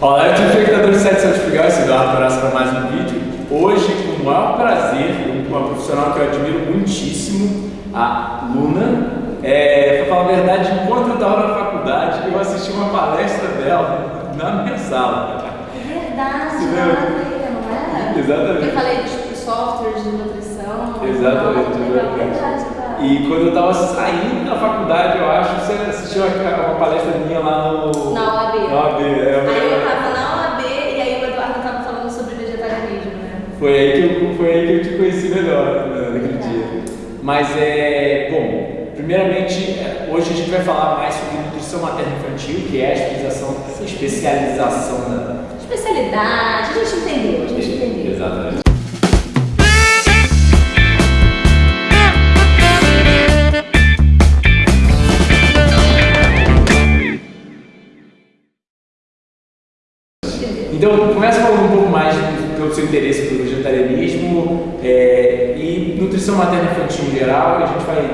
Olá, telespectadores do Sete Certificado, esse Eduardo Coraça para mais um vídeo. Hoje, com o maior prazer, uma profissional que eu admiro muitíssimo, a Luna. É, pra falar a verdade, enquanto eu estava na faculdade, eu assisti uma palestra dela na minha sala. É verdade, não é? Exatamente. Eu falei dos softwares de nutrição. Exatamente, Não, é verdade. E quando eu estava saindo da faculdade, eu acho, você assistiu uma, uma palestra minha lá no... Na OAB. Na OAB, é, Aí eu tava na OAB e aí o Eduardo tava falando sobre vegetarianismo, né? Foi aí que eu, foi aí que eu te conheci melhor né, naquele dia. Mas é. Bom, primeiramente, é, hoje a gente vai falar mais sobre nutrição materna infantil, que é a especialização, especialização da. Especialidade, a gente entendeu, a gente entendeu. Exatamente. Então, começa falando um pouco mais pelo seu interesse pelo vegetarianismo é, e nutrição materna infantil em geral, e a gente vai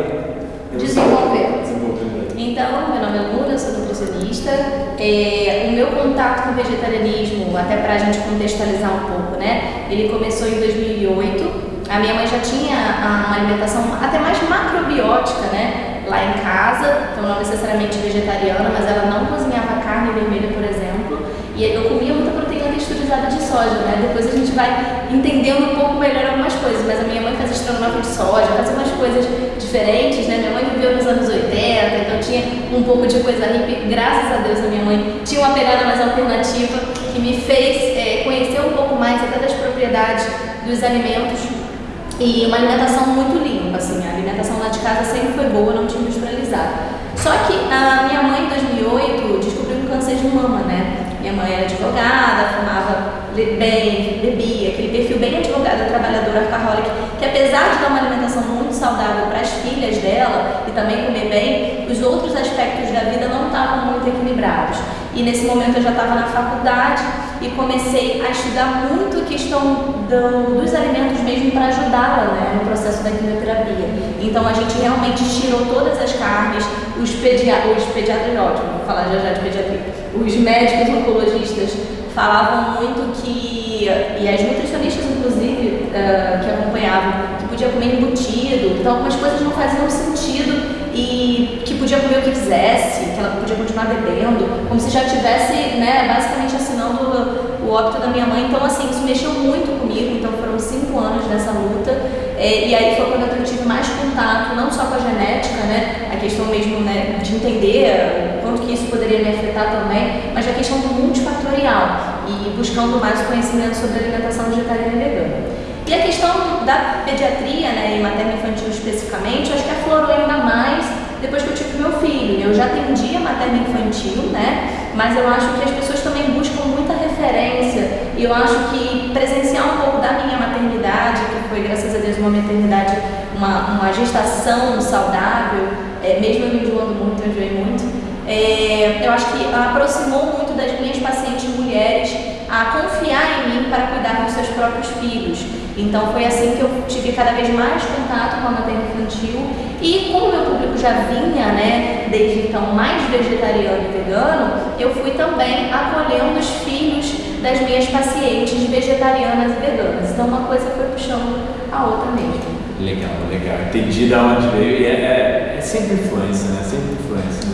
Desenvolver. desenvolvendo. Então, meu nome é Luna, eu sou nutricionista. É, o meu contato com o vegetarianismo, até pra gente contextualizar um pouco, né? Ele começou em 2008. A minha mãe já tinha a- uma alimentação até mais macrobiótica, né? Lá em casa, então não necessariamente vegetariana, mas ela não cozinhava carne vermelha, por exemplo. E eu comia muita proteína de soja, né? Depois a gente vai entendendo um pouco melhor algumas coisas, mas a minha mãe fazia estrogonofe de soja, fazia umas coisas diferentes, né? Minha mãe viveu nos anos 80, então tinha um pouco de coisa hippie. Graças a Deus a minha mãe tinha uma pegada mais alternativa que me fez é, conhecer um pouco mais até das propriedades dos alimentos e uma alimentação muito limpa, assim, a alimentação lá de casa sempre foi boa, não tinha industrializado. Só que a minha mãe, em 2008, descobriu um câncer de mama, né? Minha mãe era advogada, fumava bem, bebia, aquele perfil bem advogada, trabalhadora, workaholic, que apesar de dar uma alimentação muito saudável para as filhas dela e também comer bem, os outros aspectos da vida não estavam muito equilibrados. E nesse momento eu já estava na faculdade e comecei a estudar muito a questão do- dos alimentos mesmo para ajudá-la né, no processo da quimioterapia. Então a gente realmente tirou todas as carnes, os, pedia os pediatras, ótimo, vou falar já já de pediatria, os médicos oncologistas falavam muito que, e as nutricionistas inclusive, eh, que acompanhavam, que podia comer embutido, então algumas coisas não faziam sentido que podia comer o que quisesse, que ela podia continuar bebendo, como se já tivesse, né, basicamente assinando o, óbito da minha mãe. Então, assim, isso mexeu muito comigo. Então, foram cinco anos nessa luta. É, e aí foi quando eu tive mais contato, não só com a genética, né, a questão mesmo né, de entender quanto que isso poderia me afetar também, mas a questão do multifatorial e buscando mais conhecimento sobre alimentação vegetariana e vegana. E a questão da pediatria, né, e materno infantil especificamente, acho que aflorou ainda mais depois que eu tive meu filho. Eu já atendia materno infantil, né, mas eu acho que as pessoas também buscam muita referência e eu acho que presenciar um pouco da minha maternidade, que foi, graças a Deus, uma maternidade, uma, uma gestação saudável, é, mesmo eu me enjoando muito, eu enjoei muito, é, eu acho que aproximou muito das minhas pacientes mulheres a confiar em mim para cuidar dos seus próprios filhos. Então foi assim que eu tive cada vez mais contato com a materna infantil e como o meu público já vinha, né, desde então mais vegetariano e vegano, eu fui também acolhendo os filhos das minhas pacientes vegetarianas e veganas. Então uma coisa foi puxando a outra mesmo. Legal, legal. Entendi da onde veio. E é, é, é sempre influência, né? Sempre influência.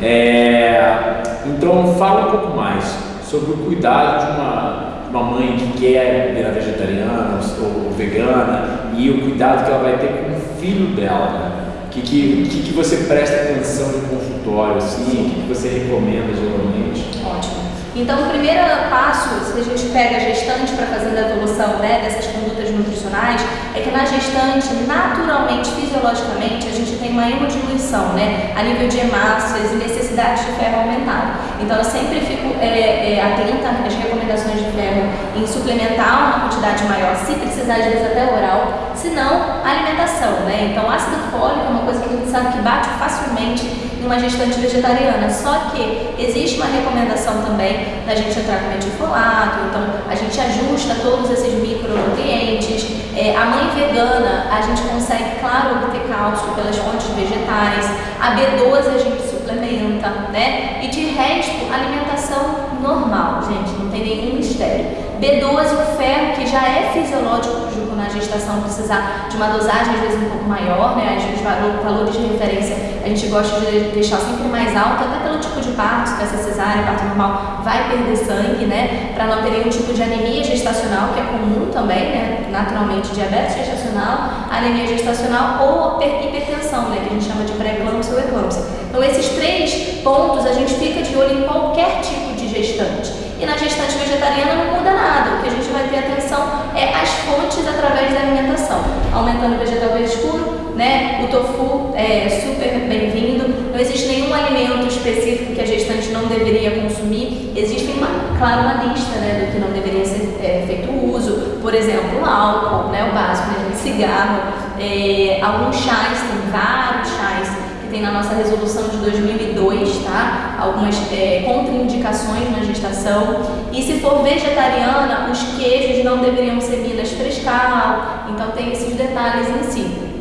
É, então, fala um pouco mais sobre o cuidado de uma, uma mãe que quer virar vegetariana ou, ou vegana e o cuidado que ela vai ter com o filho dela, né? Que, que, que, que você presta atenção no consultório, assim? O que, que você recomenda geralmente? Ótimo. Então, o primeiro passo, se a gente pega a gestante para fazer a evolução né, dessas condutas nutricionais, é que na gestante, naturalmente, fisiologicamente, a gente tem uma hemodiluição, né, a nível de hemácias e necessidade de ferro aumentada. Então, eu sempre fico é, é, atenta às recomendações de ferro em suplementar uma quantidade maior, se precisar, às vezes até oral, se não, alimentação, né? Então, ácido fólico é uma coisa que a gente sabe que bate facilmente em uma gestante vegetariana, só que existe uma recomendação também da gente entrar com metilfolato, então a gente ajusta todos esses micronutrientes. É, a mãe vegana, a gente consegue, claro, obter cálcio pelas fontes vegetais, a B12 a gente suplementa, né? E de resto, alimentação normal, gente, não tem nenhum mistério. B12, o ferro, que já é fisiológico junto na gestação, precisar de uma dosagem às vezes um pouco maior, né? Os valores de referência a gente gosta de deixar sempre mais alto, até pelo tipo de parto, que essa cesárea, parto normal, vai perder sangue, né? Para não ter nenhum tipo de anemia gestacional, que é comum também, né? Naturalmente, diabetes gestacional, anemia gestacional ou hipertensão, né? Que a gente chama de pré-eclâmpsia ou eclâmpsia. Então, esses três pontos a gente fica de olho em qualquer tipo de gestante. E na gestante vegetariana não muda nada. O que a gente vai ter atenção é as fontes através da alimentação. Aumentando o vegetal verde escuro, né? O tofu é super bem-vindo. Não existe nenhum alimento específico que a gestante não deveria consumir. Existe, uma, claro, uma lista né, do que não deveria ser é, feito uso. Por exemplo, o álcool, né, o básico, né, cigarro, é, alguns chás, tem vários chás tem na nossa resolução de 2002, tá? Algumas é, contraindicações na gestação. E se for vegetariana, os queijos não deveriam ser minas frescal. Então tem esses detalhes em si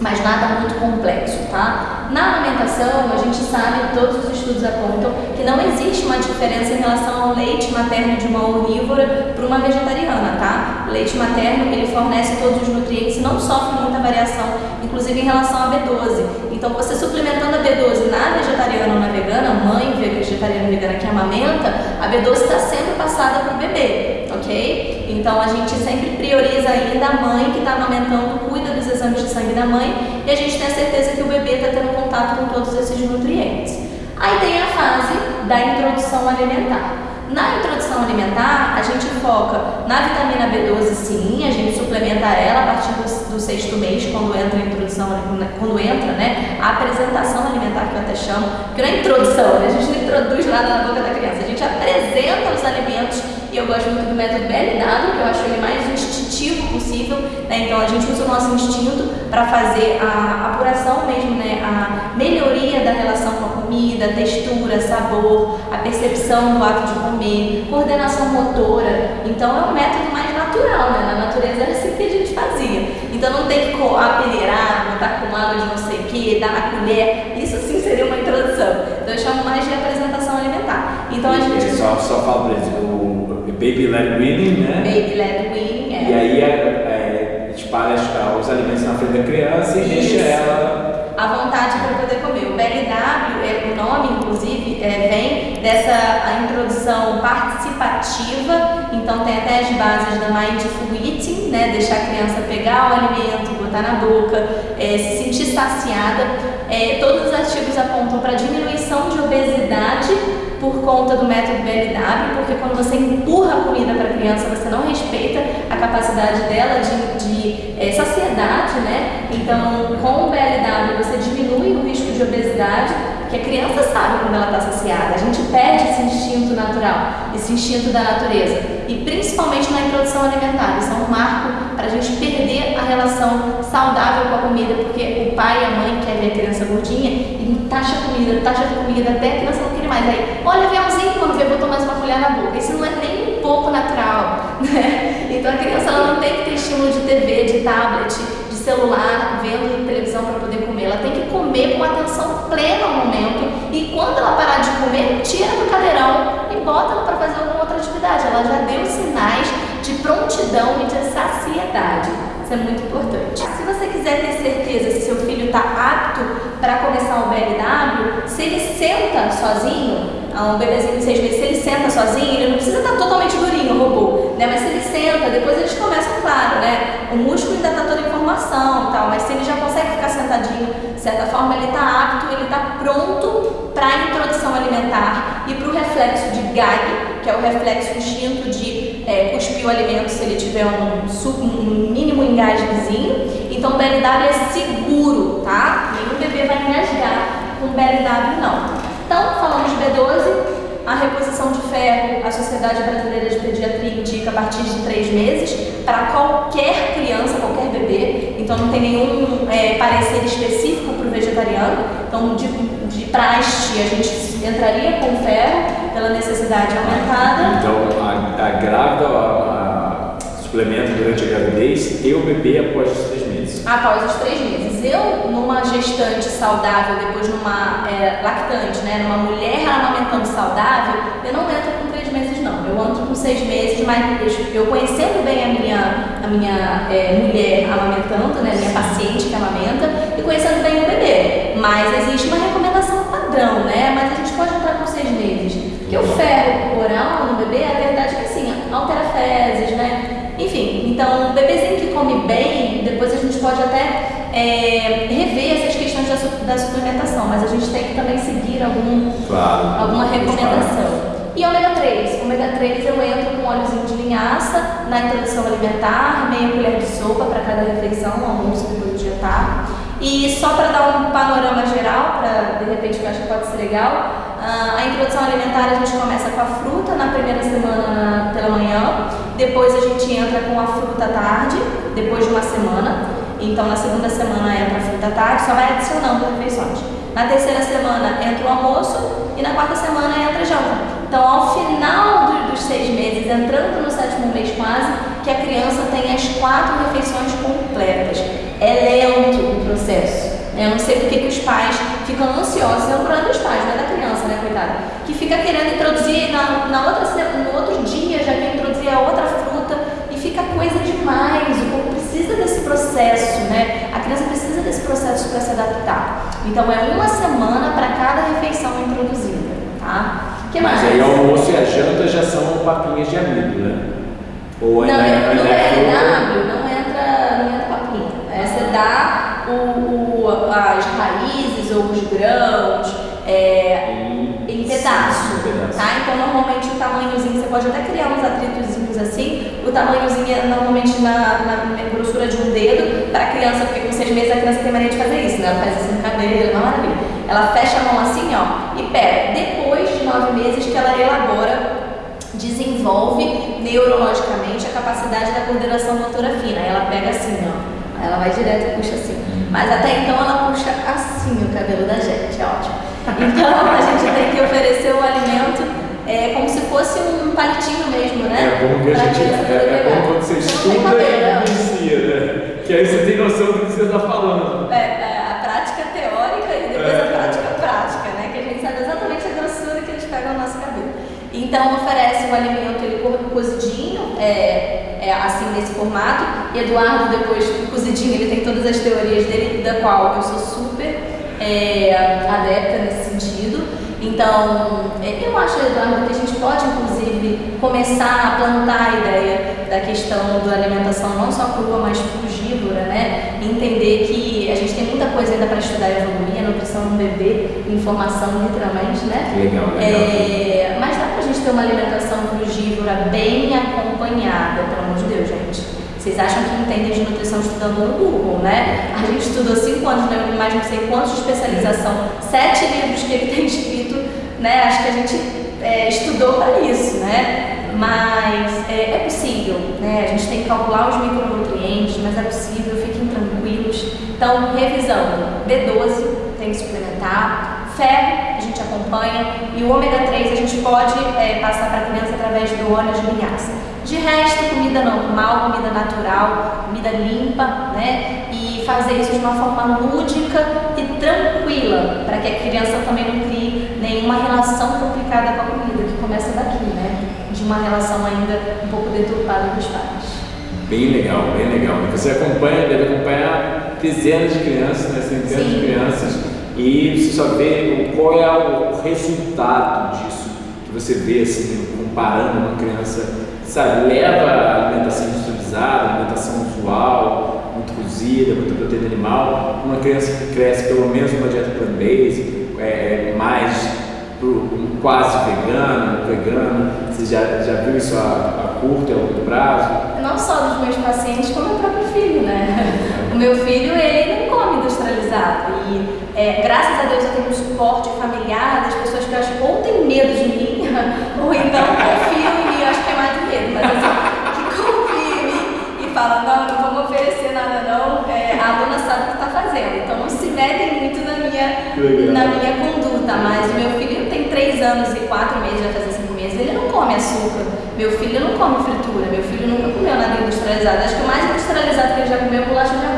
mas nada muito complexo, tá? Na alimentação, a gente sabe, todos os estudos apontam, que não existe uma diferença em relação leite materno de uma onívora para uma vegetariana, tá? O leite materno, ele fornece todos os nutrientes e não sofre muita variação, inclusive em relação a B12. Então, você suplementando a B12 na vegetariana ou na vegana, mãe vegetariana e vegana que amamenta, a B12 está sendo passada para o bebê, ok? Então, a gente sempre prioriza ainda a mãe que está amamentando, cuida dos exames de sangue da mãe e a gente tem a certeza que o bebê está tendo contato com todos esses nutrientes. Aí tem a fase da introdução alimentar. Na introdução alimentar, a gente foca na vitamina B12, sim, a gente suplementa ela a partir do, do sexto mês, quando entra a introdução, quando entra, né, a apresentação alimentar, que eu até chamo, que não é introdução, né, a gente não introduz nada na boca da criança, a gente apresenta os alimentos, e eu gosto muito do método BLW, que eu acho ele mais instintivo possível, né, então a gente usa o nosso instinto para fazer a apuração mesmo, né, a melhoria da relação com a comida, textura, sabor, a percepção do ato de comer, coordenação motora. Então é um método mais natural, né? Na natureza era assim que a gente fazia. Então não tem que apeneirar, botar com água de não sei o que, dar na colher. Isso sim seria uma introdução. Então eu chamo mais de apresentação alimentar. Então a gente. Só, só fala pra eles, o Baby Led Weaning, né? Baby Led Weaning, é. E aí é, é, espalha os alimentos na frente da criança e Isso. deixa ela à vontade para poder comer. O BLW, é, o nome inclusive, é, vem dessa a introdução participativa, então tem até as bases da Mindful Eating, né, deixar a criança pegar o alimento, botar na boca, é, se sentir saciada. É, todos os artigos apontam para diminuição de obesidade por conta do método BLW, porque quando você empurra a comida para a criança, você não respeita a capacidade dela de, de é, saciedade, né? Então, com o BLW você diminui o risco de obesidade, que a criança sabe quando ela está saciada. A gente perde esse instinto natural, esse instinto da natureza. E principalmente na introdução alimentar, isso é um marco para a gente perder a relação saudável com a comida, porque o pai e a mãe querem a criança gordinha e taxa comida, taxa comida, até a criança não quer mais. Aí, olha, aviãozinho, quando vê, botou mais uma colher na boca. Isso não é nem um pouco natural, né? Então a criança ela não tem que ter estímulo de TV, de tablet, de celular, vendo televisão para poder comer. Ela tem que comer com atenção plena ao momento e quando ela parar de comer, tira do cadeirão e bota ela para fazer alguma outra atividade. Ela já deu sinais de prontidão e de saciedade. Isso é muito importante. Se você quiser ter certeza se seu filho está apto para começar o BLW, se ele senta sozinho, um bebezinho de seis meses, se ele senta sozinho, ele não precisa estar totalmente durinho, o robô, né? Mas se ele senta, depois eles começam, claro, né? O músculo ainda está toda formação tal, mas se ele já consegue ficar sentadinho, de certa forma, ele está apto, ele está pronto para a introdução alimentar e para o reflexo de gag, que é o reflexo instinto de o alimento se ele tiver um, um mínimo engasguezinho. Então, BLW é seguro, tá? Nenhum bebê vai engasgar com BLW, não. Então, falamos de B12, a reposição de ferro, a Sociedade Brasileira de Pediatria indica a partir de três meses para qualquer criança, qualquer bebê. Então não tem nenhum é, parecer específico para o vegetariano. Então de, de praxe a gente entraria com ferro pela necessidade aumentada. Então a, a grávida a, a suplementa durante a gravidez e o bebê após os três meses. Após os três meses eu, numa gestante saudável, depois numa é, lactante, né, numa mulher amamentando saudável, eu não entro com três meses não. Eu quanto com seis meses, mas eu conhecendo bem a minha, a minha é, mulher amamentando, né, minha paciente que amamenta, e conhecendo bem o bebê. Mas existe uma recomendação padrão, né? Mas a gente pode entrar com seis meses. Porque o ferro oral no bebê, a verdade é que assim, altera fezes, né? Enfim, então, o bebezinho que come bem, depois a gente pode até é, rever essas questões da, da, suplementação, mas a gente tem que também seguir algum, claro, alguma recomendação. E ômega 3. Ômega 3 eu entro com óleozinho de linhaça na introdução alimentar, meia colher de sopa para cada refeição, almoço depois do jantar. E só para dar um panorama geral, para de repente eu acho que pode ser legal, ah, a introdução alimentar a gente começa com a fruta na primeira semana pela manhã, depois a gente entra com a fruta à tarde, depois de uma semana. Então na segunda semana entra a fruta à tarde, só vai adicionando refeições. Na terceira semana entra o almoço e na quarta semana entra a janta. Então, ao final do, dos seis meses, entrando no sétimo mês quase, que a criança tem as quatro refeições completas. É lento o processo. Né? Eu não sei porque que os pais ficam ansiosos, é um problema dos pais, não é da criança, né, coitada? Que fica querendo introduzir na, na outra, no outro dia, já quer introduzir a outra fruta e fica coisa demais. O corpo precisa desse processo, né? A criança precisa desse processo para se adaptar. Então, é uma semana para cada refeição introduzida, tá? Que Mas aí o almoço e a janta já são papinhas de amido, né? Ou não, é, no BLW não entra, não entra papinha. É, você dá o, o, as raízes ou os grãos é, em, pedaço, tá? Então normalmente o tamanhozinho, você pode até criar uns atritozinhos assim, o tamanhozinho é normalmente na, na grossura de um dedo para a criança, porque com seis meses a criança tem mania de fazer isso, né? Ela faz assim no cabelo, é uma maravilha. Ela fecha a mão assim, ó, e pega. Depois de nove meses que ela elabora desenvolve neurologicamente a capacidade da coordenação motora fina. Ela pega assim, ó. Ela vai direto e puxa assim. Mas até então ela puxa assim o cabelo da gente, é ótimo. Então a gente tem que oferecer o alimento é, como se fosse um palitinho mesmo, né? É bom que a gente. É, é bom quando você estuda e inicia, né? Que aí você tem noção do que você está falando. É, é Então oferece o alimento ele cozidinho, é, é, assim nesse formato. E Eduardo depois cozidinho ele tem todas as teorias dele, da qual eu sou super é, adepta nesse sentido. Então é, eu acho Eduardo que a gente pode inclusive começar a plantar a ideia da questão da alimentação não só crua, mas frugívora, né? Entender que a gente tem muita coisa ainda para estudar evoluir, a nutrição no bebê, informação literalmente, né? Legal, legal. É, mas dá gente ter uma alimentação frugívora bem acompanhada, pelo amor de Deus, gente. Vocês acham que entendem de nutrição estudando no Google, né? A gente estudou cinco anos, né? mais não sei quantos de especialização, sete livros que ele tem escrito, né? Acho que a gente é, estudou para isso, né? Mas é, é, possível, né? A gente tem que calcular os micronutrientes, mas é possível, fiquem tranquilos. Então, revisando, B12 tem que suplementar, ferro a gente acompanha e o ômega 3 a gente pode é, passar para a criança através do óleo de linhaça. De resto, comida normal, comida natural, comida limpa, né? E fazer isso de uma forma lúdica e tranquila, para que a criança também não crie nenhuma relação complicada com a comida, que começa daqui, né? De uma relação ainda um pouco deturpada dos pais. Bem legal, bem legal. Você acompanha, deve acompanhar dezenas de crianças, né? centenas Sim. de crianças e você só vê qual é o resultado disso que você vê assim, comparando uma criança, sabe, leva a alimentação industrializada, alimentação usual, muito cozida, muita proteína animal, uma criança que cresce pelo menos uma dieta plant-based, é, é, mais pro, quase vegano, vegano, você já, já viu isso a, a curto e a longo prazo? Não só dos meus pacientes, como o próprio filho, né? O meu filho, ele não come industrializado e é, graças a Deus eu tenho um suporte familiar das pessoas que acho ou tem medo de mim, ou então confiam em mim, eu acho que é mais medo, mas assim, que confiam em mim e falam, não, não vamos oferecer nada não, é, a aluna sabe o que está fazendo, então não se metem muito na minha, na minha conduta, mas o meu filho tem 3 anos e 4 meses, vai fazer 5 meses, ele não come açúcar, meu filho não come fritura, meu filho nunca comeu nada industrializado, acho que o mais industrializado que ele já comeu é bolacha de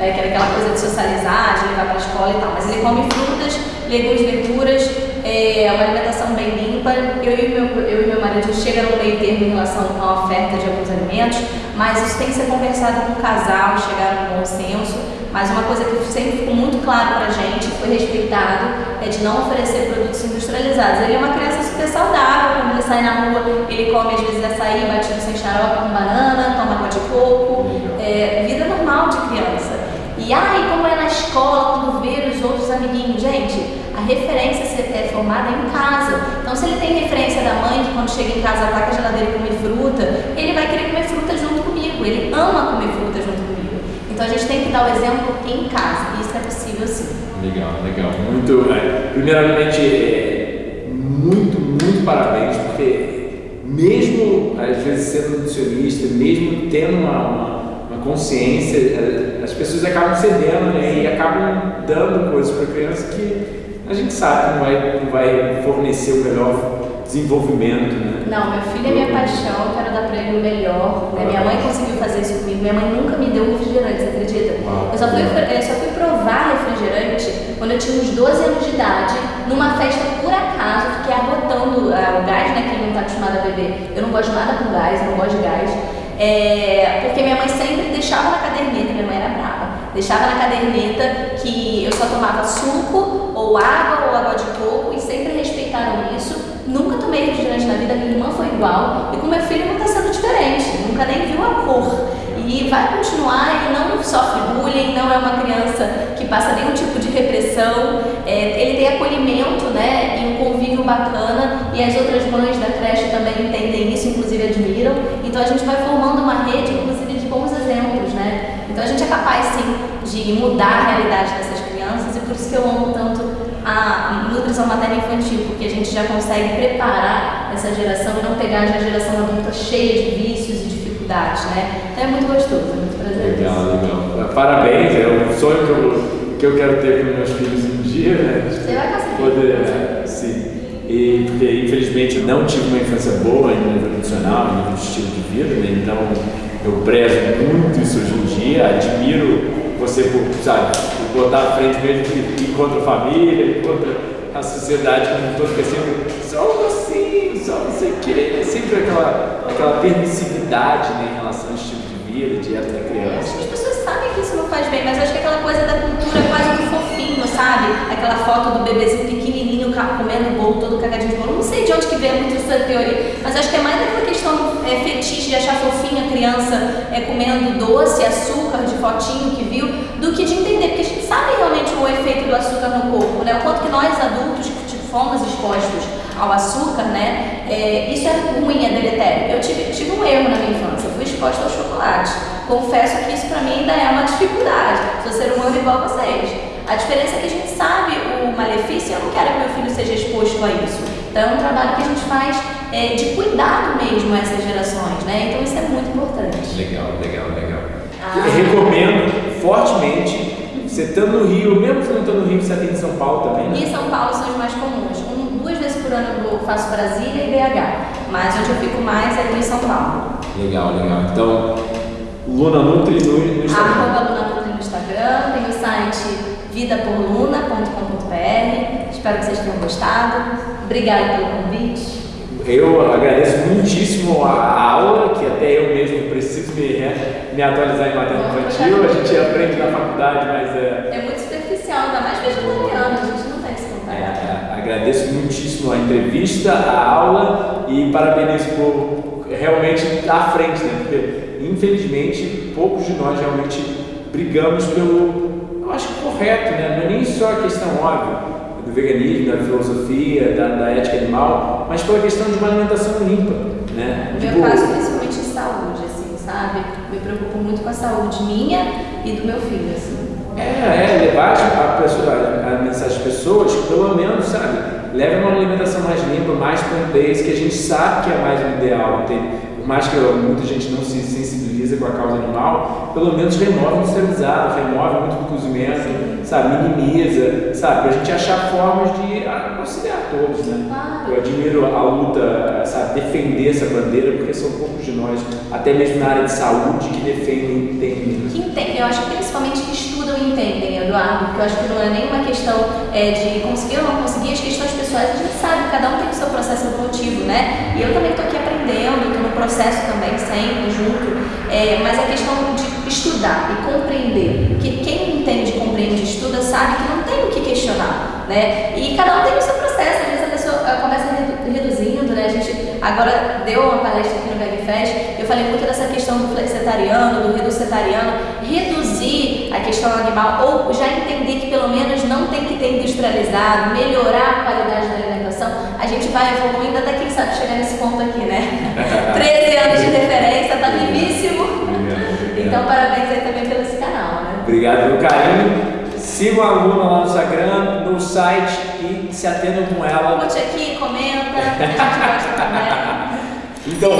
né, que era aquela coisa de socializar, de levar para a escola e tal. Mas ele come frutas, legumes, verduras, é, é uma alimentação bem limpa. Eu e meu, eu e meu marido chega no meio termo em relação à oferta de alguns alimentos, mas isso tem que ser conversado com o casal, chegar a um bom senso. Mas uma coisa que sempre ficou muito claro pra gente, foi respeitado, é de não oferecer produtos industrializados. Ele é uma criança super saudável, quando ele sai na rua, ele come às vezes açaí batido sem xarope com banana, toma água de coco, é, vida normal de criança. E ai, como é na escola, quando vê os outros amiguinhos, gente, a referência é formada em casa. Então, se ele tem referência da mãe, que quando chega em casa ataca a geladeira e come fruta, ele vai querer comer fruta junto comigo. Ele ama comer fruta junto comigo. Então a gente tem que dar o exemplo em casa, e isso é possível sim. Legal, legal. Muito, é, primeiramente, é, muito, muito parabéns, porque mesmo às vezes sendo nutricionista, mesmo tendo uma, uma consciência, é, as pessoas acabam cedendo né, e acabam dando coisas para a criança que a gente sabe que não vai, não vai fornecer o melhor desenvolvimento, né? Não, meu filho é minha paixão, quero dar para ele o melhor. Né? Minha mãe conseguiu fazer isso comigo, minha mãe nunca me deu refrigerante, você acredita? Eu só, fui, eu só fui provar refrigerante quando eu tinha uns 12 anos de idade, numa festa por acaso, fiquei arrotando uh, o gás, né? Quem não está acostumado a beber. Eu não gosto nada com gás, não gosto de gás. É, porque minha mãe sempre deixava na caderneta, minha mãe era brava, deixava na caderneta que eu só tomava suco, ou água, ou água de coco, e sempre respeitaram isso. Nunca tomei refrigerante na vida, minha irmã foi igual. E com meu filho não está sendo diferente, nunca nem viu a cor. E vai continuar e não sofre bullying, não é uma criança que passa nenhum tipo de repressão. É, ele tem acolhimento né, bacana. E as outras mães da creche também entendem isso, inclusive admiram. Então a gente vai formando uma rede, inclusive, de bons exemplos. Né? Então a gente é capaz sim de mudar a realidade dessas crianças e por isso que eu amo tanto a nutrição materna infantil, porque a gente já consegue preparar essa geração e não pegar já a geração adulta cheia de vícios e dificuldades, né? Então é muito gostoso, é muito prazeroso. Legal, legal. Parabéns, é um sonho que eu, que eu quero ter com meus filhos um dia, né? Você vai conseguir. Poder, né? sim. E porque infelizmente eu não tive uma infância boa em nível nutricional, em nível de estilo de vida, né? Então eu prezo muito isso hoje em dia, admiro você, por, sabe, por botar à frente mesmo que encontra a família, encontra a sociedade como um todo, que é sempre só um docinho, só não sei o que, é sempre aquela, aquela permissividade né, em relação ao estilo de vida, dieta da criança. As pessoas sabem que isso não faz bem, mas acho que aquela coisa da cultura é quase do fofinho, sabe? Aquela foto do bebezinho pequenininho comendo o bolo todo cagadinho de bolo. Não sei de onde que vem muito essa teoria, mas acho que é mais aquela questão é, fetiche de achar fofinha a criança é, comendo doce, açúcar de fotinho que viu, do que de entender, porque a gente sabe realmente o efeito do açúcar no corpo, né? O quanto que nós adultos tipo, fomos expostos ao açúcar, né? É, isso é ruim, é deletério. Eu tive, tive um erro na minha infância, eu fui exposta ao chocolate. Confesso que isso para mim ainda é uma dificuldade. Sou ser humano igual a vocês. A diferença é que a gente sabe o malefício e eu não quero que meu filho seja exposto a isso. Então é um trabalho que a gente faz é, de cuidado mesmo a essas gerações, né? Então isso é muito importante. Legal, legal, legal. Ah. recomendo fortemente, você estando no Rio, mesmo você não estando no Rio, você atende em São Paulo também, né? E São Paulo são os mais comuns. Um, duas vezes por ano eu faço Brasília e BH, mas onde eu fico mais é em São Paulo. Legal, legal. Então, Luna Nutri no, no Instagram. Arroba Luna Nutri no Instagram, tem o site vidaporluna.com.br. Espero que vocês tenham gostado. Obrigada pelo convite. Eu agradeço muitíssimo a aula, que até eu mesmo preciso me, me atualizar em matéria infantil. A gente aprende na faculdade, mas é. É muito superficial, ainda mais vegetariano, a gente não tem esse contato. É, é, agradeço muitíssimo a entrevista, a aula e parabenizo por realmente estar à frente, né? Porque infelizmente poucos de nós realmente brigamos pelo, eu acho correto, né? Não é nem só a questão óbvia do veganismo, da filosofia, da, da, ética animal, mas pela questão de uma alimentação limpa, né? No tipo, meu caso, principalmente em saúde, assim, sabe? Me preocupo muito com a saúde minha e do meu filho, assim. É, é levar a, pessoa, a, a mensagem às pessoas, pelo menos, sabe? Leva uma alimentação mais limpa, mais plant que a gente sabe que é mais o ideal, entende? Por mais que muita gente não se sensibiliza a causa animal, pelo menos remove industrializado, remove muito do cozimento, sabe, minimiza, sabe, para a gente achar formas de auxiliar todos, né? Eu admiro a luta, sabe, defender essa bandeira, porque são poucos de nós, até mesmo na área de saúde, que defendem e entendem. Que entendem, eu acho que principalmente que estudam e entendem, Eduardo, porque eu acho que não é nenhuma questão é, de conseguir ou não conseguir, as questões pessoais a gente sabe, cada um tem o seu processo evolutivo, né? E eu também estou aqui aprendendo, processo também, sempre junto, é, mas a questão de estudar e compreender, porque quem entende, compreende, estuda, sabe que não tem o que questionar, né? E cada um tem o seu processo, às vezes a pessoa começa reduzindo, né? A gente agora deu uma palestra aqui no VegFest, eu falei muito dessa questão do flexetariano, do reducetariano, reduzir a questão animal ou já entender que pelo menos não tem que ter industrializado, melhorar a qualidade a gente vai evoluindo até quem sabe chegar nesse ponto aqui, né? 13 anos de referência, tá vivíssimo. Então parabéns aí também pelo esse canal, né? Obrigado pelo carinho. Siga a aluna lá no Instagram, no site e se atendam com ela. Curte aqui, comenta, a gente gosta também. Então,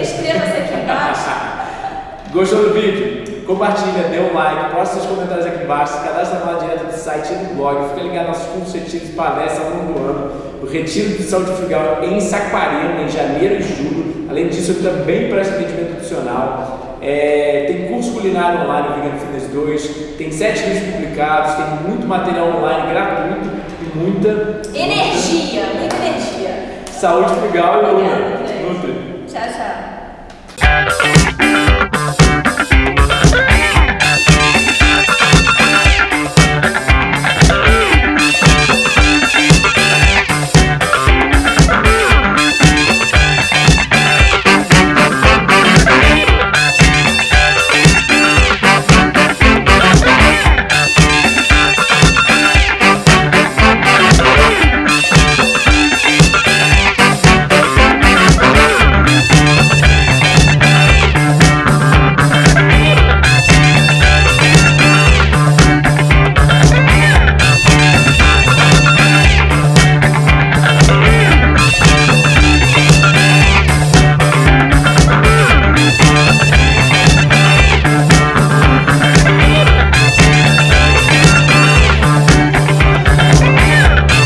inscreva-se aqui embaixo. Gostou do vídeo? Compartilha, dê um like, posta seus comentários aqui embaixo, se cadastra lá direto do site e do blog, fica ligado nos nossos cursos retiros palestras ao longo do ano, o Retiro de Saúde Frugal em Saquarema, em janeiro e julho. Além disso, eu também presto atendimento nutricional. É, tem curso culinário online, Vegan Fitness 2, tem sete livros publicados, tem muito material online gratuito e muita energia, muita energia. Saúde frugal e